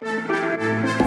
you